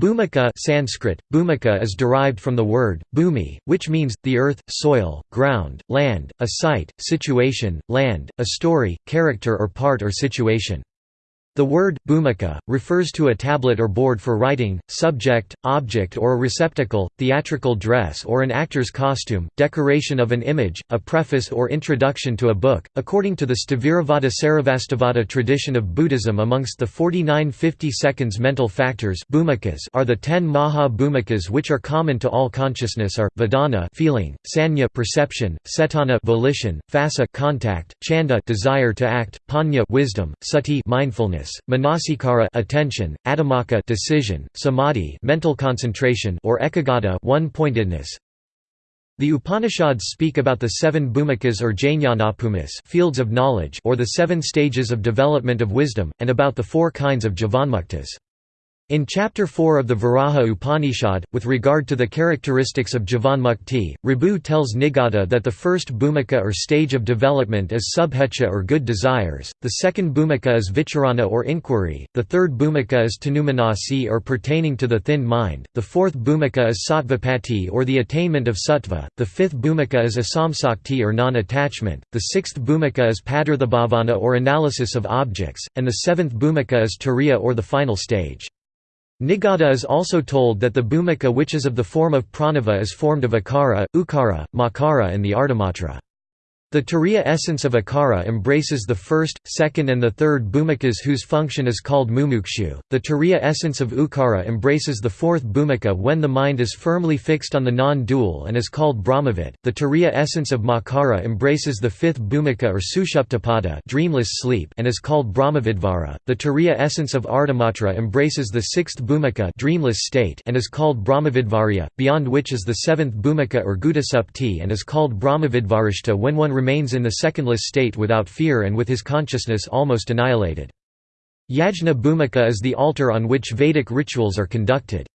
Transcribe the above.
Bhumika Sanskrit, Bhumika is derived from the word, bhumi, which means, the earth, soil, ground, land, a site, situation, land, a story, character or part or situation. The word, bhumika, refers to a tablet or board for writing, subject, object or a receptacle, theatrical dress or an actor's costume, decoration of an image, a preface or introduction to a book. According to the Sthaviravada Sarvastivada tradition of Buddhism amongst the 49 50 seconds mental factors are the 10 maha bhumikas which are common to all consciousness are, vedana feeling, sanya perception, cetana volition, phassa contact, chanda desire to act, panya wisdom, sati mindfulness manasikara attention, adhimmakka decision, samadhi mental concentration or ekagata one-pointedness. The Upanishads speak about the seven bhumikas or jnanabhumis fields of knowledge or the seven stages of development of wisdom, and about the four kinds of jivanmuktas. In Chapter 4 of the Varaha Upanishad, with regard to the characteristics of Jivanmukti, Ribhu tells Nidagha that the first bhumika or stage of development is subhecha or good desires, the second bhumika is vicharana or inquiry, the third bhumika is tanumanasi or pertaining to the thin mind, the fourth bhumika is sattvapati or the attainment of sattva, the fifth bhumika is asamsakti or non-attachment, the sixth bhumika is padarthabhavana or analysis of objects, and the seventh bhumika is turiya or the final stage. Nidagha is also told that the bhumika which is of the form of pranava is formed of akara, ukara, makara and the ardhamatra. The turiya essence of akara embraces the first, second and the third bhumikas whose function is called mumukshu. The turiya essence of ukara embraces the fourth bhumika when the mind is firmly fixed on the non-dual and is called brahmavid. The turiya essence of makara embraces the fifth bhumika or sushuptapada dreamless sleep and is called brahmavidvara. The turiya essence of ardhamatra embraces the sixth bhumika dreamless state and is called brahmavidvarya, beyond which is the seventh bhumika or gudasupti and is called brahmavidvarishta when one remains in the secondless state without fear and with his consciousness almost annihilated. Yajna Bhumika is the altar on which Vedic rituals are conducted.